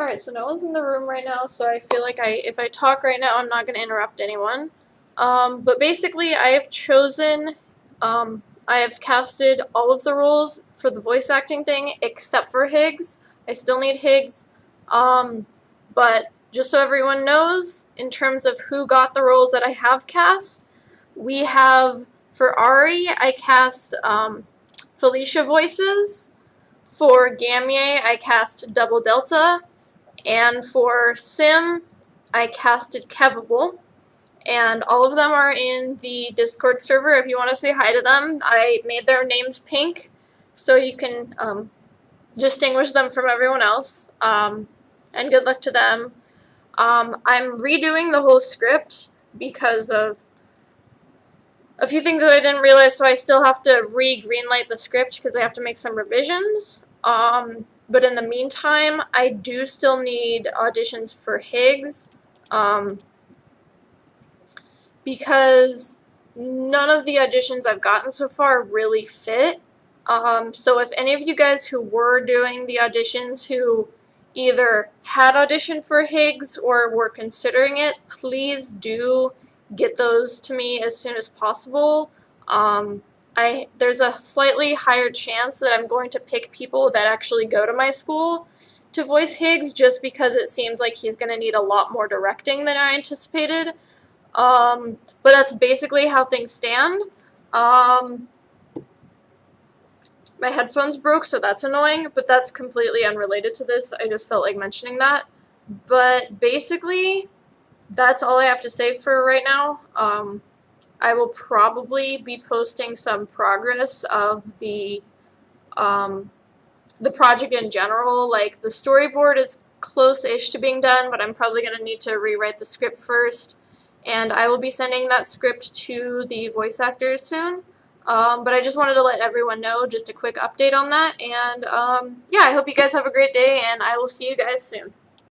Alright, so no one's in the room right now, so I feel like I if I talk right now, I'm not going to interrupt anyone. Um, but basically, I have chosen, um, I have casted all of the roles for the voice acting thing except for Higgs. I still need Higgs. Um, but just so everyone knows, in terms of who got the roles that I have cast, we have, for Ari, I cast um, Felicia voices. For Gamye, I cast Double Delta. And for Sim, I casted Kevable. And all of them are in the Discord server if you want to say hi to them. I made their names pink so you can um, distinguish them from everyone else. Um, and good luck to them. Um, I'm redoing the whole script because of a few things that I didn't realize, so I still have to re-greenlight the script because I have to make some revisions. Um, but in the meantime, I do still need auditions for Higgs. Um, because none of the auditions I've gotten so far really fit. Um, so if any of you guys who were doing the auditions who either had auditioned for Higgs or were considering it, please do get those to me as soon as possible. Um, I there's a slightly higher chance that I'm going to pick people that actually go to my school to voice Higgs just because it seems like he's going to need a lot more directing than I anticipated. Um, but that's basically how things stand. Um, my headphones broke, so that's annoying, but that's completely unrelated to this. I just felt like mentioning that. But basically, that's all I have to say for right now. Um, I will probably be posting some progress of the um, the project in general. Like the storyboard is close-ish to being done, but I'm probably going to need to rewrite the script first. And I will be sending that script to the voice actors soon. Um, but I just wanted to let everyone know, just a quick update on that. And um, yeah, I hope you guys have a great day, and I will see you guys soon.